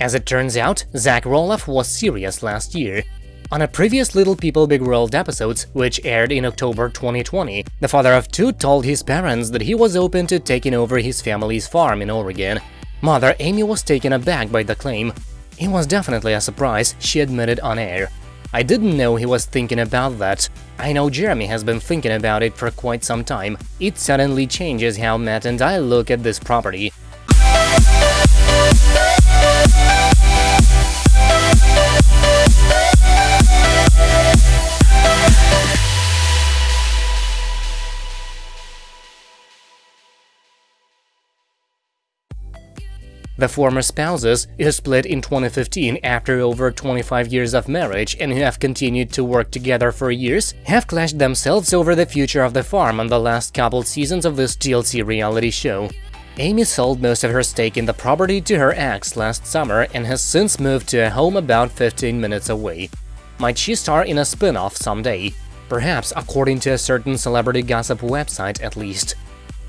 As it turns out, Zach Roloff was serious last year. On a previous Little People Big World episodes, which aired in October 2020, the father of two told his parents that he was open to taking over his family's farm in Oregon. Mother Amy was taken aback by the claim. It was definitely a surprise, she admitted on air. I didn't know he was thinking about that. I know Jeremy has been thinking about it for quite some time. It suddenly changes how Matt and I look at this property. The former spouses, who split in 2015 after over 25 years of marriage and who have continued to work together for years, have clashed themselves over the future of the farm on the last couple seasons of this TLC reality show. Amy sold most of her stake in the property to her ex last summer and has since moved to a home about 15 minutes away. Might she star in a spin-off someday? Perhaps according to a certain celebrity gossip website at least.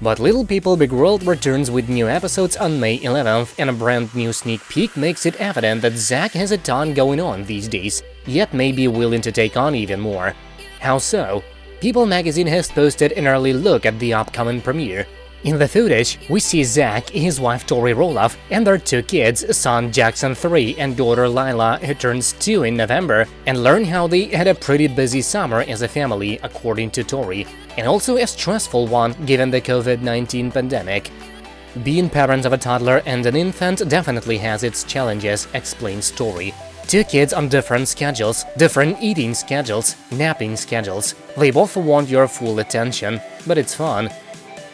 But Little People Big World returns with new episodes on May 11th, and a brand new sneak peek makes it evident that Zach has a ton going on these days, yet may be willing to take on even more. How so? People magazine has posted an early look at the upcoming premiere, in the footage, we see Zach, his wife Tori Roloff, and their two kids, son Jackson 3 and daughter Lilah, who turns 2 in November, and learn how they had a pretty busy summer as a family, according to Tori, and also a stressful one given the COVID-19 pandemic. Being parents of a toddler and an infant definitely has its challenges, explains Tori. Two kids on different schedules, different eating schedules, napping schedules. They both want your full attention, but it's fun.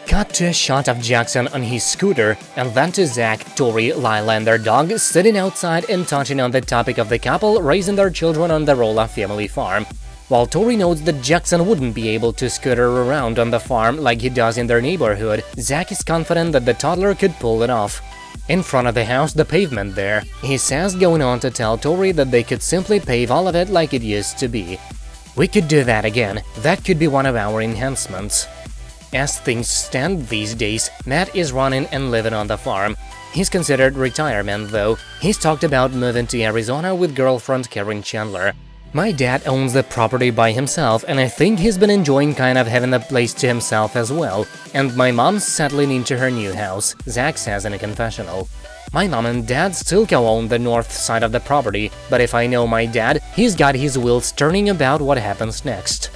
Cut to a shot of Jackson on his scooter, and then to Zach, Tori, Lilah and their dog sitting outside and touching on the topic of the couple raising their children on the Roloff family farm. While Tori notes that Jackson wouldn't be able to scooter around on the farm like he does in their neighborhood, Zach is confident that the toddler could pull it off. In front of the house, the pavement there, he says going on to tell Tori that they could simply pave all of it like it used to be. We could do that again, that could be one of our enhancements. As things stand these days, Matt is running and living on the farm. He's considered retirement, though. He's talked about moving to Arizona with girlfriend Karen Chandler. My dad owns the property by himself, and I think he's been enjoying kind of having the place to himself as well. And my mom's settling into her new house, Zach says in a confessional. My mom and dad still co-own the north side of the property, but if I know my dad, he's got his wheels turning about what happens next.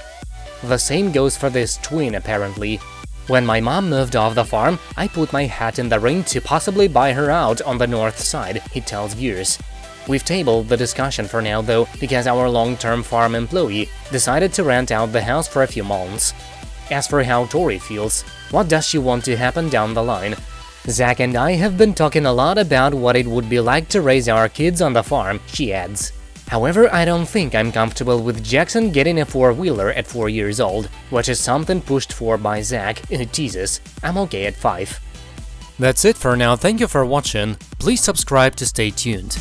The same goes for this twin, apparently. When my mom moved off the farm, I put my hat in the ring to possibly buy her out on the north side, he tells viewers. We've tabled the discussion for now, though, because our long-term farm employee decided to rent out the house for a few months. As for how Tori feels, what does she want to happen down the line? Zach and I have been talking a lot about what it would be like to raise our kids on the farm, she adds. However, I don't think I'm comfortable with Jackson getting a four-wheeler at 4 years old, which is something pushed for by Zach, uh, who teases, I'm okay at 5. That's it for now, thank you for watching, please subscribe to stay tuned.